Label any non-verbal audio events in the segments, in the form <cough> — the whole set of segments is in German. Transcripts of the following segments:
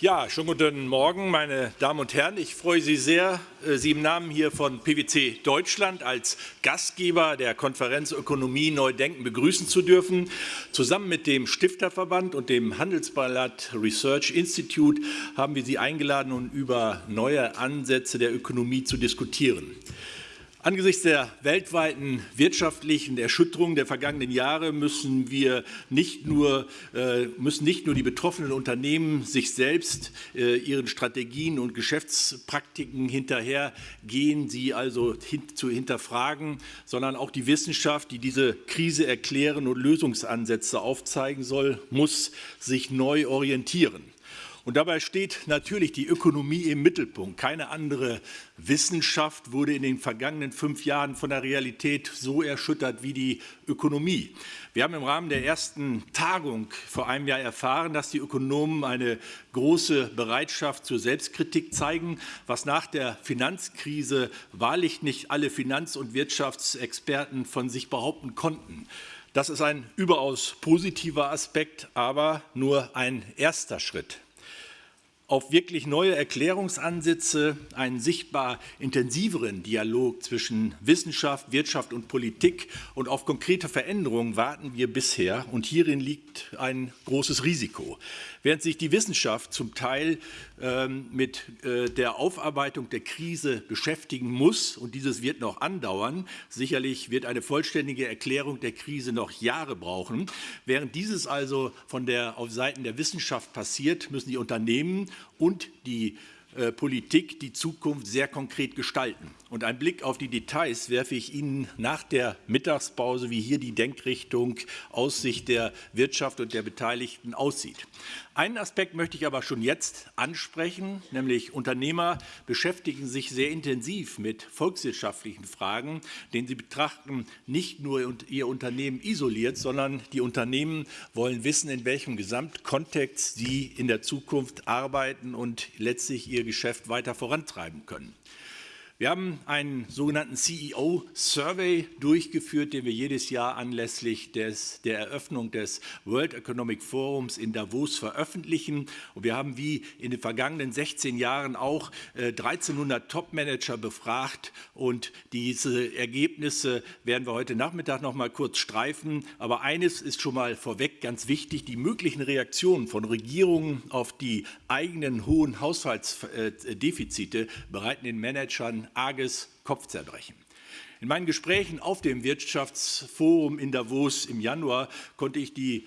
Ja, schönen guten Morgen, meine Damen und Herren. Ich freue Sie sehr, äh, Sie im Namen hier von PwC Deutschland als Gastgeber der Konferenz Ökonomie neu denken begrüßen zu dürfen. Zusammen mit dem Stifterverband und dem Handelsblatt Research Institute haben wir Sie eingeladen, um über neue Ansätze der Ökonomie zu diskutieren. Angesichts der weltweiten wirtschaftlichen Erschütterung der vergangenen Jahre müssen wir nicht nur, äh, müssen nicht nur die betroffenen Unternehmen sich selbst äh, ihren Strategien und Geschäftspraktiken hinterhergehen, sie also zu hinterfragen, sondern auch die Wissenschaft, die diese Krise erklären und Lösungsansätze aufzeigen soll, muss sich neu orientieren. Und dabei steht natürlich die Ökonomie im Mittelpunkt. Keine andere Wissenschaft wurde in den vergangenen fünf Jahren von der Realität so erschüttert wie die Ökonomie. Wir haben im Rahmen der ersten Tagung vor einem Jahr erfahren, dass die Ökonomen eine große Bereitschaft zur Selbstkritik zeigen, was nach der Finanzkrise wahrlich nicht alle Finanz- und Wirtschaftsexperten von sich behaupten konnten. Das ist ein überaus positiver Aspekt, aber nur ein erster Schritt auf wirklich neue Erklärungsansätze, einen sichtbar intensiveren Dialog zwischen Wissenschaft, Wirtschaft und Politik und auf konkrete Veränderungen warten wir bisher. Und hierin liegt ein großes Risiko. Während sich die Wissenschaft zum Teil ähm, mit äh, der Aufarbeitung der Krise beschäftigen muss, und dieses wird noch andauern, sicherlich wird eine vollständige Erklärung der Krise noch Jahre brauchen, während dieses also von der, auf Seiten der Wissenschaft passiert, müssen die Unternehmen und die äh, Politik die Zukunft sehr konkret gestalten. Und einen Blick auf die Details werfe ich Ihnen nach der Mittagspause, wie hier die Denkrichtung aus Sicht der Wirtschaft und der Beteiligten aussieht. Einen Aspekt möchte ich aber schon jetzt ansprechen, nämlich Unternehmer beschäftigen sich sehr intensiv mit volkswirtschaftlichen Fragen, denn sie betrachten nicht nur ihr Unternehmen isoliert, sondern die Unternehmen wollen wissen, in welchem Gesamtkontext sie in der Zukunft arbeiten und letztlich ihr Geschäft weiter vorantreiben können. Wir haben einen sogenannten CEO-Survey durchgeführt, den wir jedes Jahr anlässlich des, der Eröffnung des World Economic Forums in Davos veröffentlichen. Und wir haben wie in den vergangenen 16 Jahren auch äh, 1300 Top-Manager befragt. Und diese Ergebnisse werden wir heute Nachmittag noch mal kurz streifen. Aber eines ist schon mal vorweg ganz wichtig. Die möglichen Reaktionen von Regierungen auf die eigenen hohen Haushaltsdefizite bereiten den Managern arges Kopfzerbrechen. In meinen Gesprächen auf dem Wirtschaftsforum in Davos im Januar konnte ich die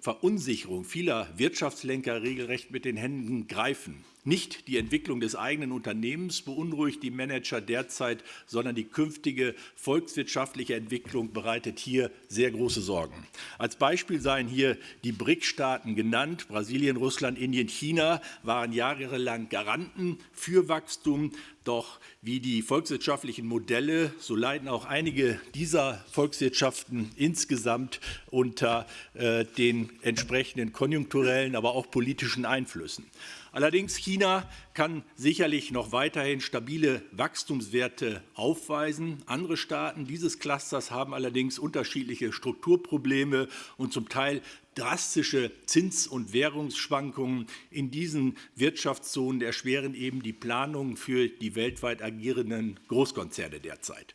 Verunsicherung vieler Wirtschaftslenker regelrecht mit den Händen greifen. Nicht die Entwicklung des eigenen Unternehmens beunruhigt die Manager derzeit, sondern die künftige volkswirtschaftliche Entwicklung bereitet hier sehr große Sorgen. Als Beispiel seien hier die BRIC-Staaten genannt. Brasilien, Russland, Indien, China waren jahrelang Garanten für Wachstum. Doch wie die volkswirtschaftlichen Modelle, so leiden auch einige dieser Volkswirtschaften insgesamt unter äh, den entsprechenden konjunkturellen, aber auch politischen Einflüssen. Allerdings China kann sicherlich noch weiterhin stabile Wachstumswerte aufweisen. Andere Staaten dieses Clusters haben allerdings unterschiedliche Strukturprobleme und zum Teil drastische Zins- und Währungsschwankungen in diesen Wirtschaftszonen erschweren eben die Planungen für die weltweit agierenden Großkonzerne derzeit.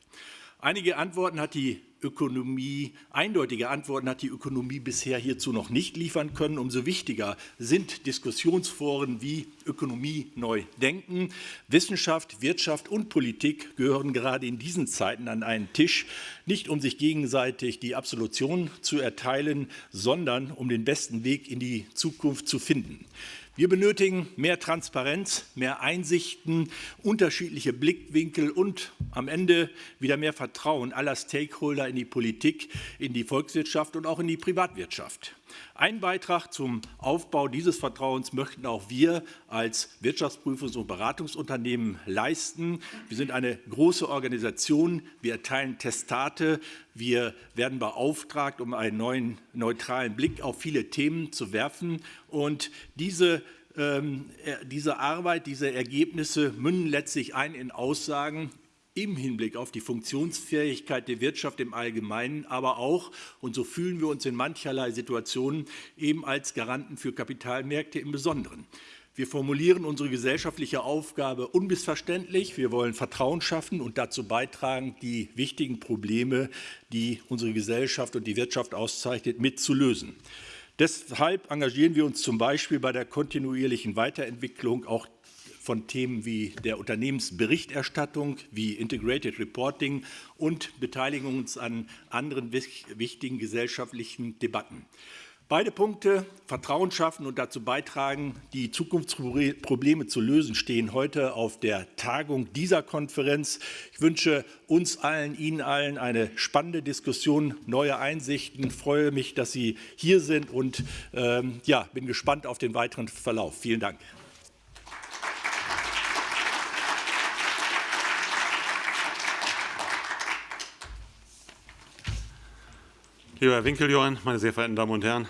Einige Antworten hat die Ökonomie, eindeutige Antworten hat die Ökonomie bisher hierzu noch nicht liefern können. Umso wichtiger sind Diskussionsforen wie Ökonomie neu denken. Wissenschaft, Wirtschaft und Politik gehören gerade in diesen Zeiten an einen Tisch, nicht um sich gegenseitig die Absolution zu erteilen, sondern um den besten Weg in die Zukunft zu finden. Wir benötigen mehr Transparenz, mehr Einsichten, unterschiedliche Blickwinkel und am Ende wieder mehr Vertrauen aller Stakeholder in die Politik, in die Volkswirtschaft und auch in die Privatwirtschaft. Ein Beitrag zum Aufbau dieses Vertrauens möchten auch wir als Wirtschaftsprüfungs- und Beratungsunternehmen leisten. Wir sind eine große Organisation, wir erteilen Testate, wir werden beauftragt, um einen neuen neutralen Blick auf viele Themen zu werfen. Und diese ähm, diese Arbeit, diese Ergebnisse münden letztlich ein in Aussagen im Hinblick auf die Funktionsfähigkeit der Wirtschaft im Allgemeinen, aber auch, und so fühlen wir uns in mancherlei Situationen, eben als Garanten für Kapitalmärkte im Besonderen. Wir formulieren unsere gesellschaftliche Aufgabe unmissverständlich. Wir wollen Vertrauen schaffen und dazu beitragen, die wichtigen Probleme, die unsere Gesellschaft und die Wirtschaft auszeichnet, mitzulösen. Deshalb engagieren wir uns zum Beispiel bei der kontinuierlichen Weiterentwicklung auch von Themen wie der Unternehmensberichterstattung, wie Integrated Reporting und beteiligen uns an anderen wichtigen gesellschaftlichen Debatten. Beide Punkte, Vertrauen schaffen und dazu beitragen, die Zukunftsprobleme zu lösen, stehen heute auf der Tagung dieser Konferenz. Ich wünsche uns allen, Ihnen allen eine spannende Diskussion, neue Einsichten. Ich freue mich, dass Sie hier sind und ähm, ja, bin gespannt auf den weiteren Verlauf. Vielen Dank. Lieber Herr Winkeljohann, meine sehr verehrten Damen und Herren,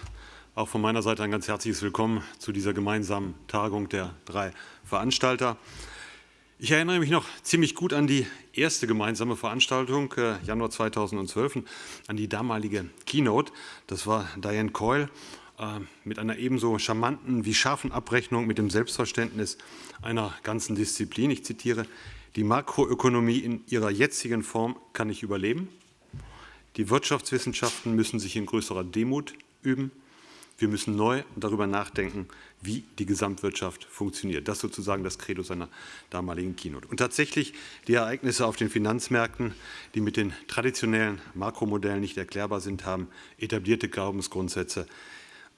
auch von meiner Seite ein ganz herzliches Willkommen zu dieser gemeinsamen Tagung der drei Veranstalter. Ich erinnere mich noch ziemlich gut an die erste gemeinsame Veranstaltung, äh, Januar 2012, an die damalige Keynote. Das war Diane Coyle äh, mit einer ebenso charmanten wie scharfen Abrechnung mit dem Selbstverständnis einer ganzen Disziplin. Ich zitiere, die Makroökonomie in ihrer jetzigen Form kann nicht überleben. Die Wirtschaftswissenschaften müssen sich in größerer Demut üben. Wir müssen neu darüber nachdenken, wie die Gesamtwirtschaft funktioniert. Das ist sozusagen das Credo seiner damaligen Keynote. Und tatsächlich die Ereignisse auf den Finanzmärkten, die mit den traditionellen Makromodellen nicht erklärbar sind, haben etablierte Glaubensgrundsätze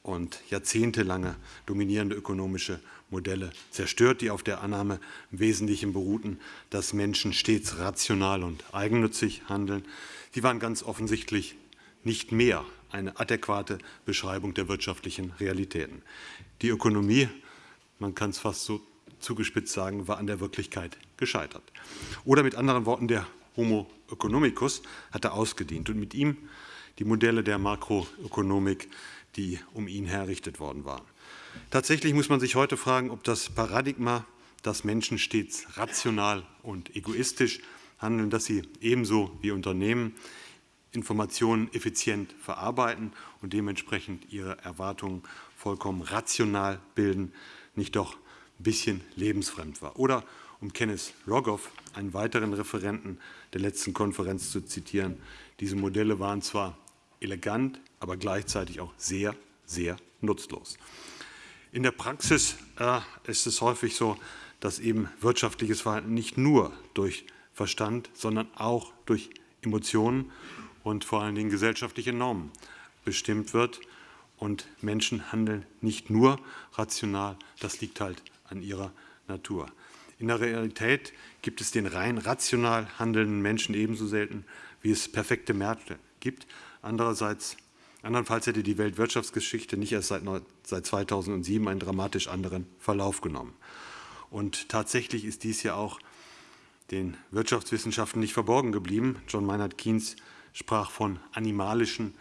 und jahrzehntelange dominierende ökonomische Modelle zerstört, die auf der Annahme im Wesentlichen beruhten, dass Menschen stets rational und eigennützig handeln. Sie waren ganz offensichtlich nicht mehr eine adäquate Beschreibung der wirtschaftlichen Realitäten. Die Ökonomie, man kann es fast so zugespitzt sagen, war an der Wirklichkeit gescheitert. Oder mit anderen Worten, der Homo economicus hatte ausgedient und mit ihm die Modelle der Makroökonomik, die um ihn herrichtet worden waren. Tatsächlich muss man sich heute fragen, ob das Paradigma, dass Menschen stets rational und egoistisch handeln, dass sie ebenso wie Unternehmen Informationen effizient verarbeiten und dementsprechend ihre Erwartungen vollkommen rational bilden, nicht doch ein bisschen lebensfremd war. Oder um Kenneth Rogoff, einen weiteren Referenten der letzten Konferenz zu zitieren, diese Modelle waren zwar elegant, aber gleichzeitig auch sehr, sehr nutzlos. In der Praxis äh, ist es häufig so, dass eben wirtschaftliches Verhalten nicht nur durch Verstand, sondern auch durch Emotionen und vor allen Dingen gesellschaftliche Normen bestimmt wird. Und Menschen handeln nicht nur rational, das liegt halt an ihrer Natur. In der Realität gibt es den rein rational handelnden Menschen ebenso selten, wie es perfekte Märkte gibt. Andererseits, andernfalls hätte die Weltwirtschaftsgeschichte nicht erst seit, seit 2007 einen dramatisch anderen Verlauf genommen. Und tatsächlich ist dies ja auch den Wirtschaftswissenschaften nicht verborgen geblieben. John Maynard Keynes sprach von animalischen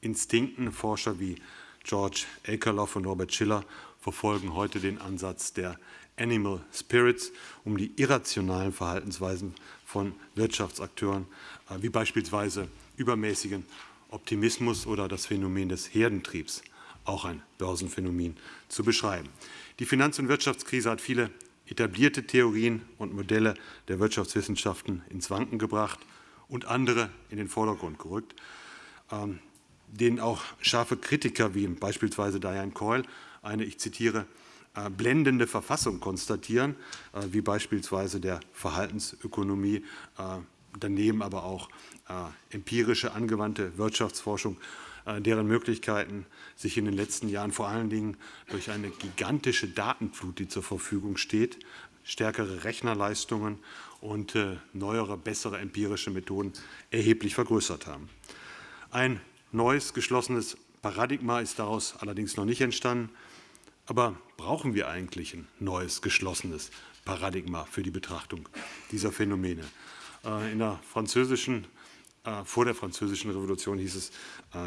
Instinkten. Forscher wie George Akerlof und Robert Schiller verfolgen heute den Ansatz der Animal Spirits, um die irrationalen Verhaltensweisen von Wirtschaftsakteuren, äh, wie beispielsweise übermäßigen Optimismus oder das Phänomen des Herdentriebs, auch ein Börsenphänomen, zu beschreiben. Die Finanz- und Wirtschaftskrise hat viele etablierte Theorien und Modelle der Wirtschaftswissenschaften ins Wanken gebracht und andere in den Vordergrund gerückt, ähm, denen auch scharfe Kritiker wie beispielsweise Diane Coyle eine, ich zitiere, äh, blendende Verfassung konstatieren, äh, wie beispielsweise der Verhaltensökonomie, äh, daneben aber auch empirische angewandte Wirtschaftsforschung, deren Möglichkeiten sich in den letzten Jahren vor allen Dingen durch eine gigantische Datenflut, die zur Verfügung steht, stärkere Rechnerleistungen und äh, neuere, bessere empirische Methoden erheblich vergrößert haben. Ein neues, geschlossenes Paradigma ist daraus allerdings noch nicht entstanden. Aber brauchen wir eigentlich ein neues, geschlossenes Paradigma für die Betrachtung dieser Phänomene? Äh, in der französischen, äh, vor der französischen Revolution hieß es,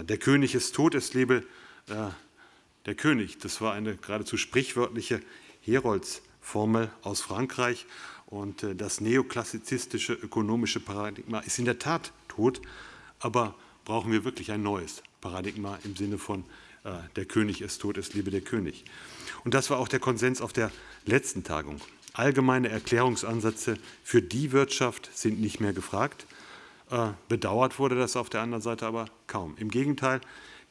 der König ist tot, es lebe der König. Das war eine geradezu sprichwörtliche Heroldsformel aus Frankreich. Und äh, das neoklassizistische ökonomische Paradigma ist in der Tat tot, aber brauchen wir wirklich ein neues Paradigma im Sinne von äh, der König ist tot, es lebe der König. Und das war auch der Konsens auf der letzten Tagung. Allgemeine Erklärungsansätze für die Wirtschaft sind nicht mehr gefragt. Äh, bedauert wurde das auf der anderen Seite aber kaum. Im Gegenteil,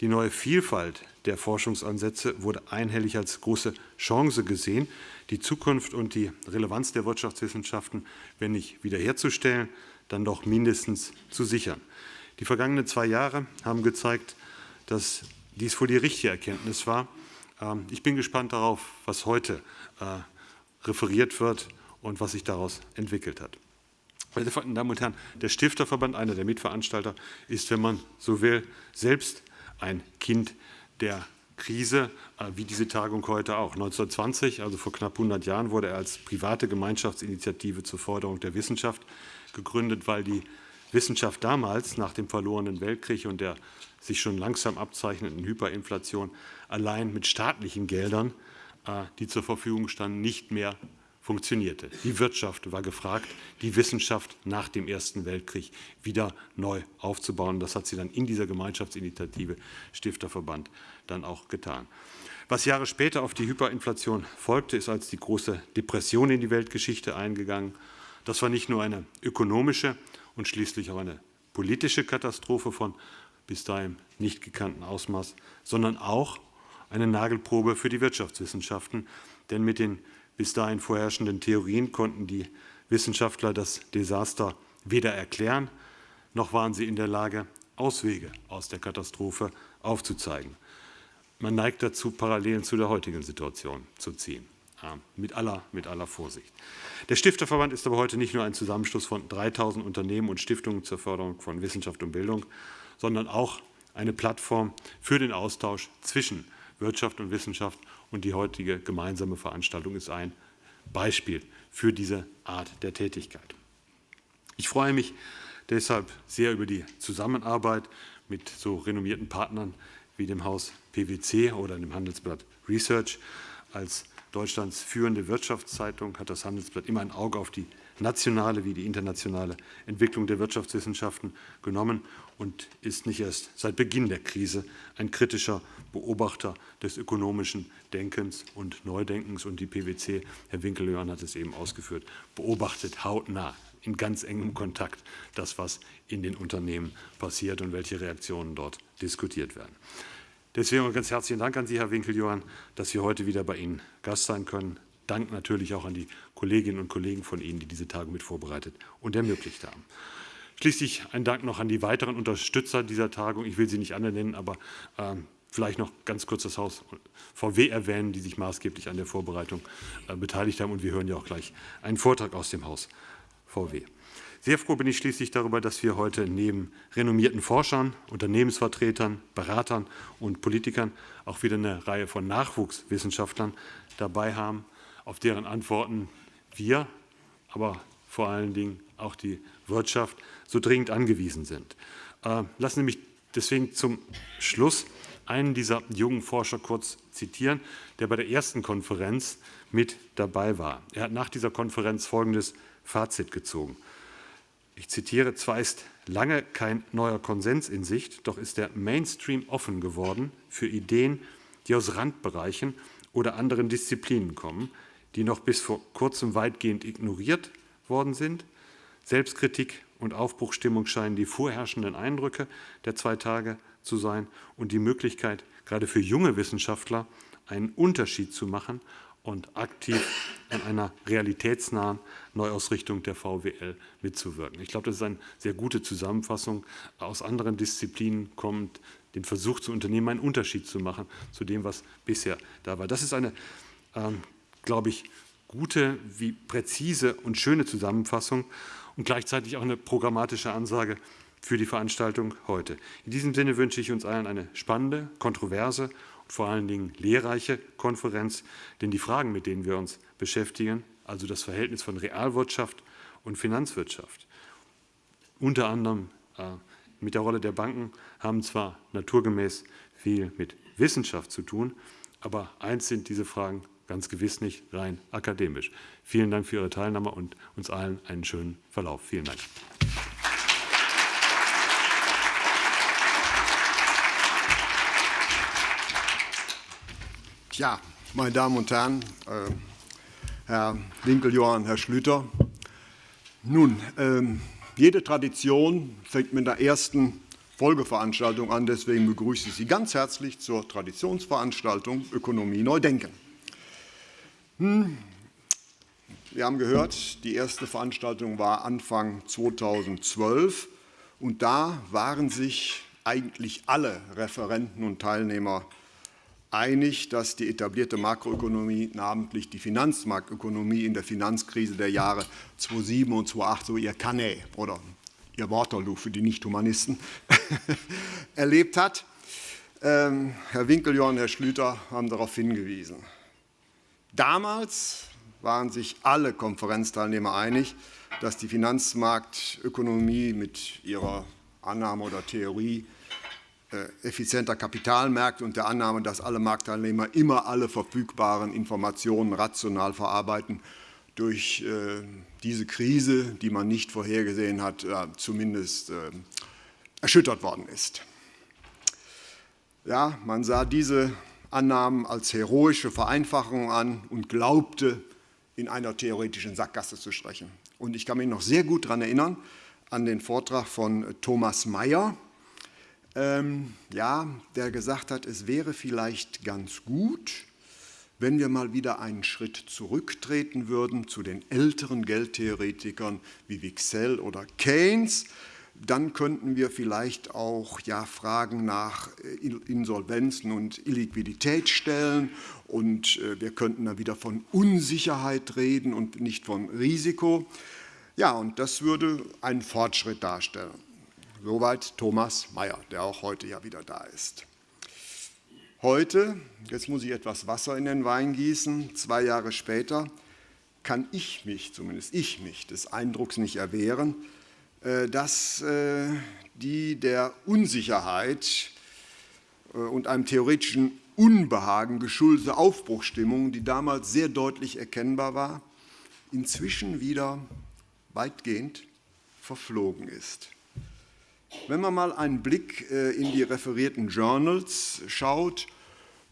die neue Vielfalt der Forschungsansätze wurde einhellig als große Chance gesehen, die Zukunft und die Relevanz der Wirtschaftswissenschaften, wenn nicht wiederherzustellen, dann doch mindestens zu sichern. Die vergangenen zwei Jahre haben gezeigt, dass dies wohl die richtige Erkenntnis war. Ähm, ich bin gespannt darauf, was heute äh, referiert wird und was sich daraus entwickelt hat. Meine Damen und Herren, der Stifterverband, einer der Mitveranstalter, ist, wenn man so will, selbst ein Kind der Krise, äh, wie diese Tagung heute auch. 1920, also vor knapp 100 Jahren, wurde er als private Gemeinschaftsinitiative zur Förderung der Wissenschaft gegründet, weil die Wissenschaft damals nach dem verlorenen Weltkrieg und der sich schon langsam abzeichnenden Hyperinflation allein mit staatlichen Geldern, äh, die zur Verfügung standen, nicht mehr funktionierte. Die Wirtschaft war gefragt, die Wissenschaft nach dem Ersten Weltkrieg wieder neu aufzubauen. Das hat sie dann in dieser Gemeinschaftsinitiative Stifterverband dann auch getan. Was Jahre später auf die Hyperinflation folgte, ist als die große Depression in die Weltgeschichte eingegangen. Das war nicht nur eine ökonomische und schließlich auch eine politische Katastrophe von bis dahin nicht gekannten Ausmaß, sondern auch eine Nagelprobe für die Wirtschaftswissenschaften. Denn mit den bis dahin vorherrschenden Theorien konnten die Wissenschaftler das Desaster weder erklären, noch waren sie in der Lage, Auswege aus der Katastrophe aufzuzeigen. Man neigt dazu, Parallelen zu der heutigen Situation zu ziehen, mit aller, mit aller Vorsicht. Der Stifterverband ist aber heute nicht nur ein Zusammenschluss von 3.000 Unternehmen und Stiftungen zur Förderung von Wissenschaft und Bildung, sondern auch eine Plattform für den Austausch zwischen Wirtschaft und Wissenschaft und die heutige gemeinsame Veranstaltung ist ein Beispiel für diese Art der Tätigkeit. Ich freue mich deshalb sehr über die Zusammenarbeit mit so renommierten Partnern wie dem Haus PwC oder dem Handelsblatt Research. Als Deutschlands führende Wirtschaftszeitung hat das Handelsblatt immer ein Auge auf die nationale wie die internationale Entwicklung der Wirtschaftswissenschaften genommen und ist nicht erst seit Beginn der Krise ein kritischer Beobachter des ökonomischen Denkens und Neudenkens. Und die PwC, Herr Winkeljohann hat es eben ausgeführt, beobachtet hautnah in ganz engem Kontakt das, was in den Unternehmen passiert und welche Reaktionen dort diskutiert werden. Deswegen ganz herzlichen Dank an Sie, Herr Winkeljohann, dass wir heute wieder bei Ihnen Gast sein können. Dank natürlich auch an die Kolleginnen und Kollegen von Ihnen, die diese Tagung mit vorbereitet und ermöglicht haben. Schließlich ein Dank noch an die weiteren Unterstützer dieser Tagung. Ich will sie nicht alle nennen, aber äh, vielleicht noch ganz kurz das Haus VW erwähnen, die sich maßgeblich an der Vorbereitung äh, beteiligt haben. Und wir hören ja auch gleich einen Vortrag aus dem Haus VW. Sehr froh bin ich schließlich darüber, dass wir heute neben renommierten Forschern, Unternehmensvertretern, Beratern und Politikern auch wieder eine Reihe von Nachwuchswissenschaftlern dabei haben, auf deren Antworten wir, aber vor allen Dingen auch die Wirtschaft so dringend angewiesen sind. Äh, lassen Sie mich deswegen zum Schluss einen dieser jungen Forscher kurz zitieren, der bei der ersten Konferenz mit dabei war. Er hat nach dieser Konferenz folgendes Fazit gezogen. Ich zitiere, zwar ist lange kein neuer Konsens in Sicht, doch ist der Mainstream offen geworden für Ideen, die aus Randbereichen oder anderen Disziplinen kommen, die noch bis vor kurzem weitgehend ignoriert worden sind. Selbstkritik und Aufbruchstimmung scheinen die vorherrschenden Eindrücke der zwei Tage zu sein und die Möglichkeit, gerade für junge Wissenschaftler einen Unterschied zu machen und aktiv an einer realitätsnahen Neuausrichtung der VWL mitzuwirken. Ich glaube, das ist eine sehr gute Zusammenfassung. Aus anderen Disziplinen kommt den Versuch zu unternehmen, einen Unterschied zu machen zu dem, was bisher da war. Das ist eine ähm, glaube ich, gute wie präzise und schöne Zusammenfassung und gleichzeitig auch eine programmatische Ansage für die Veranstaltung heute. In diesem Sinne wünsche ich uns allen eine spannende, kontroverse und vor allen Dingen lehrreiche Konferenz, denn die Fragen, mit denen wir uns beschäftigen, also das Verhältnis von Realwirtschaft und Finanzwirtschaft, unter anderem äh, mit der Rolle der Banken, haben zwar naturgemäß viel mit Wissenschaft zu tun, aber eins sind diese Fragen ganz gewiss nicht rein akademisch. Vielen Dank für Ihre Teilnahme und uns allen einen schönen Verlauf. Vielen Dank. Tja, meine Damen und Herren, äh, Herr Winkeljohann, Herr Schlüter. Nun, äh, jede Tradition fängt mit der ersten Folgeveranstaltung an. Deswegen begrüße ich Sie ganz herzlich zur Traditionsveranstaltung Ökonomie Neudenken. Hm. Wir haben gehört, die erste Veranstaltung war Anfang 2012 und da waren sich eigentlich alle Referenten und Teilnehmer einig, dass die etablierte Makroökonomie, namentlich die Finanzmarktökonomie in der Finanzkrise der Jahre 2007 und 2008 so ihr Canet oder ihr Waterloo für die Nicht-Humanisten <laughs> erlebt hat. Ähm, Herr Winkeljohn und Herr Schlüter haben darauf hingewiesen. Damals waren sich alle Konferenzteilnehmer einig, dass die Finanzmarktökonomie mit ihrer Annahme oder Theorie äh, effizienter Kapitalmärkte und der Annahme, dass alle Marktteilnehmer immer alle verfügbaren Informationen rational verarbeiten, durch äh, diese Krise, die man nicht vorhergesehen hat, zumindest äh, erschüttert worden ist. Ja, man sah diese Annahmen als heroische Vereinfachung an und glaubte, in einer theoretischen Sackgasse zu sprechen. Und ich kann mich noch sehr gut daran erinnern, an den Vortrag von Thomas Mayer, ähm, ja, der gesagt hat, es wäre vielleicht ganz gut, wenn wir mal wieder einen Schritt zurücktreten würden zu den älteren Geldtheoretikern wie Wicksell oder Keynes, dann könnten wir vielleicht auch ja, Fragen nach äh, Insolvenzen und Illiquidität stellen und äh, wir könnten dann wieder von Unsicherheit reden und nicht von Risiko. Ja, und das würde einen Fortschritt darstellen. Soweit Thomas Mayer, der auch heute ja wieder da ist. Heute, jetzt muss ich etwas Wasser in den Wein gießen, zwei Jahre später, kann ich mich, zumindest ich mich, des Eindrucks nicht erwehren, dass äh, die der Unsicherheit äh, und einem theoretischen Unbehagen geschuldete Aufbruchstimmung, die damals sehr deutlich erkennbar war, inzwischen wieder weitgehend verflogen ist. Wenn man mal einen Blick äh, in die referierten Journals schaut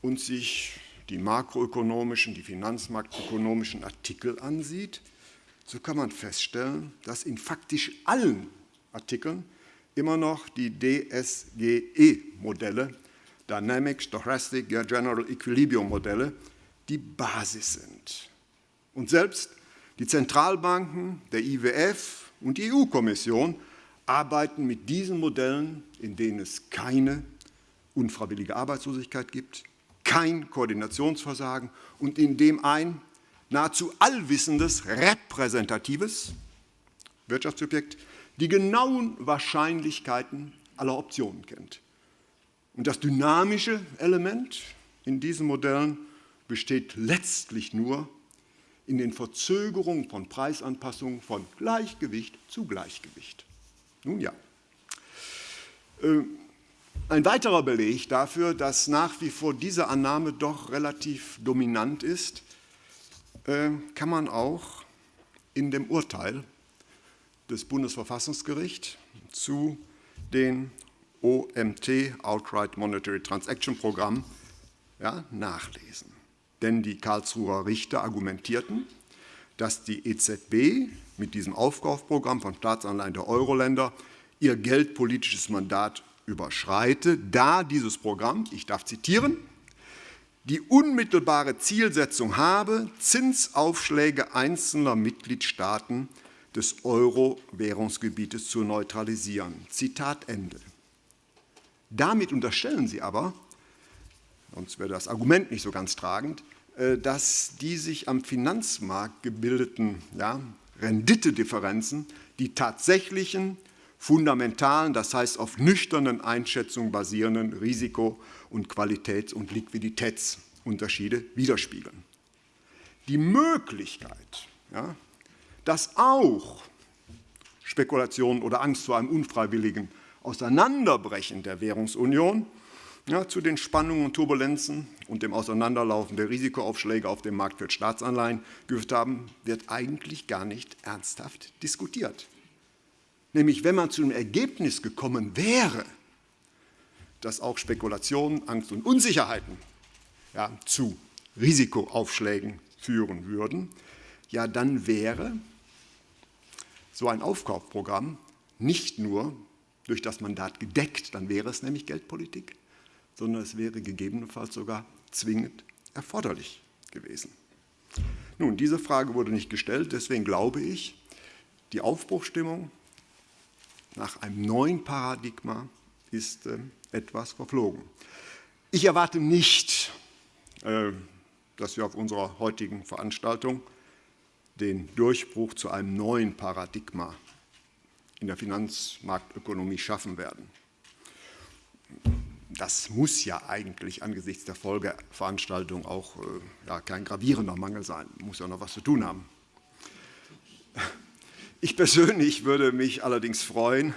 und sich die makroökonomischen, die finanzmarktökonomischen Artikel ansieht, so kann man feststellen, dass in faktisch allen Artikeln immer noch die DSGE-Modelle, Dynamic Stochastic General Equilibrium Modelle, die Basis sind. Und selbst die Zentralbanken, der IWF und die EU-Kommission arbeiten mit diesen Modellen, in denen es keine unfreiwillige Arbeitslosigkeit gibt, kein Koordinationsversagen und in dem ein nahezu allwissendes, repräsentatives Wirtschaftssubjekt die genauen Wahrscheinlichkeiten aller Optionen kennt. Und das dynamische Element in diesen Modellen besteht letztlich nur in den Verzögerungen von Preisanpassungen von Gleichgewicht zu Gleichgewicht. Nun ja. Äh, ein weiterer Beleg dafür, dass nach wie vor diese Annahme doch relativ dominant ist, kann man auch in dem Urteil des Bundesverfassungsgerichts zu den OMT, Outright Monetary Transaction Programm, ja, nachlesen. Denn die Karlsruher Richter argumentierten, dass die EZB mit diesem Aufkaufprogramm von Staatsanleihen der Euro-Länder ihr geldpolitisches Mandat überschreite, da dieses Programm, ich darf zitieren, die unmittelbare Zielsetzung habe, Zinsaufschläge einzelner Mitgliedstaaten des Euro-Währungsgebietes zu neutralisieren. Zitat Ende. Damit unterstellen Sie aber, sonst wäre das Argument nicht so ganz tragend, äh, dass die sich am Finanzmarkt gebildeten ja, Renditedifferenzen die tatsächlichen fundamentalen, das heißt auf nüchternen Einschätzungen basierenden Risiko- und Qualitäts- und Liquiditätsunterschiede widerspiegeln. Die Möglichkeit, ja, dass auch Spekulationen oder Angst vor einem unfreiwilligen Auseinanderbrechen der Währungsunion ja, zu den Spannungen und Turbulenzen und dem Auseinanderlaufen der Risikoaufschläge auf dem Markt für Staatsanleihen geführt haben, wird eigentlich gar nicht ernsthaft diskutiert. Nämlich, wenn man zu dem Ergebnis gekommen wäre, dass auch Spekulationen, Angst und Unsicherheiten ja, zu Risikoaufschlägen führen würden, ja, dann wäre so ein Aufkaufprogramm nicht nur durch das Mandat gedeckt, dann wäre es nämlich Geldpolitik, sondern es wäre gegebenenfalls sogar zwingend erforderlich gewesen. Nun, diese Frage wurde nicht gestellt, deswegen glaube ich, die Aufbruchstimmung nach einem neuen Paradigma ist äh, etwas verflogen. Ich erwarte nicht, äh, dass wir auf unserer heutigen Veranstaltung den Durchbruch zu einem neuen Paradigma in der Finanzmarktökonomie schaffen werden. Das muss ja eigentlich angesichts der Folgeveranstaltung auch äh, ja, kein gravierender Mangel sein, muss ja noch was zu tun haben. Ich persönlich würde mich allerdings freuen,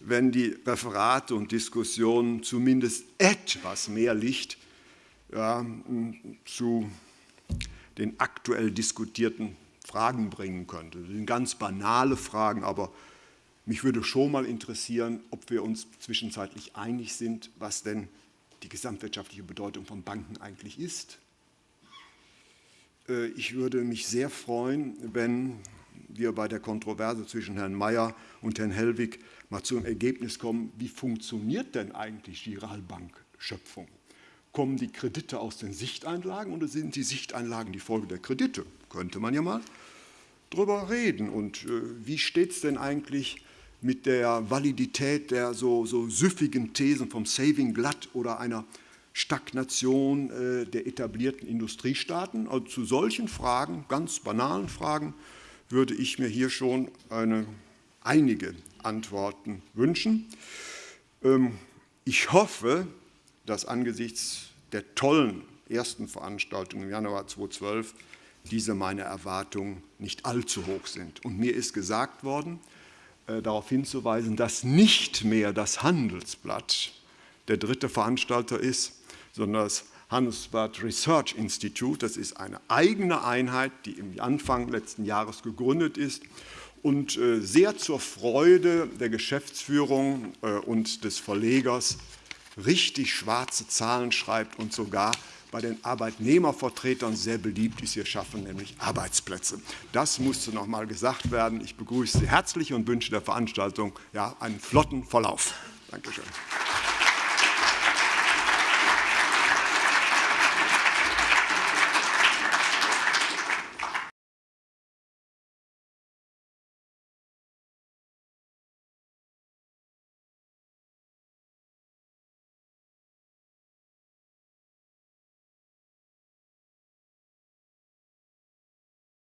wenn die Referate und Diskussionen zumindest etwas mehr Licht ja, zu den aktuell diskutierten Fragen bringen könnte. Das sind ganz banale Fragen, aber mich würde schon mal interessieren, ob wir uns zwischenzeitlich einig sind, was denn die gesamtwirtschaftliche Bedeutung von Banken eigentlich ist. Äh, ich würde mich sehr freuen, wenn wir bei der Kontroverse zwischen Herrn Mayer und Herrn Hellwig mal zum Ergebnis kommen, wie funktioniert denn eigentlich die Giralbank-Schöpfung? Kommen die Kredite aus den Sichteinlagen oder sind die Sichteinlagen die Folge der Kredite? Könnte man ja mal drüber reden. Und äh, wie steht es denn eigentlich mit der Validität der so, so süffigen Thesen vom Saving Blood oder einer Stagnation äh, der etablierten Industriestaaten? Also zu solchen Fragen, ganz banalen Fragen, würde ich mir hier schon eine, einige Antworten wünschen. Ähm, ich hoffe, dass angesichts der tollen ersten Veranstaltung im Januar 2012 diese meine Erwartungen nicht allzu hoch sind. Und mir ist gesagt worden, äh, darauf hinzuweisen, dass nicht mehr das Handelsblatt der dritte Veranstalter ist, sondern das Handelsblatt Research Institute. Das ist eine eigene Einheit, die im Anfang letzten Jahres gegründet ist und äh, sehr zur Freude der Geschäftsführung äh, und des Verlegers richtig schwarze Zahlen schreibt und sogar bei den Arbeitnehmervertretern sehr beliebt ist. Wir schaffen nämlich Arbeitsplätze. Das musste noch mal gesagt werden. Ich begrüße Sie herzlich und wünsche der Veranstaltung ja, einen flotten Verlauf. Dankeschön.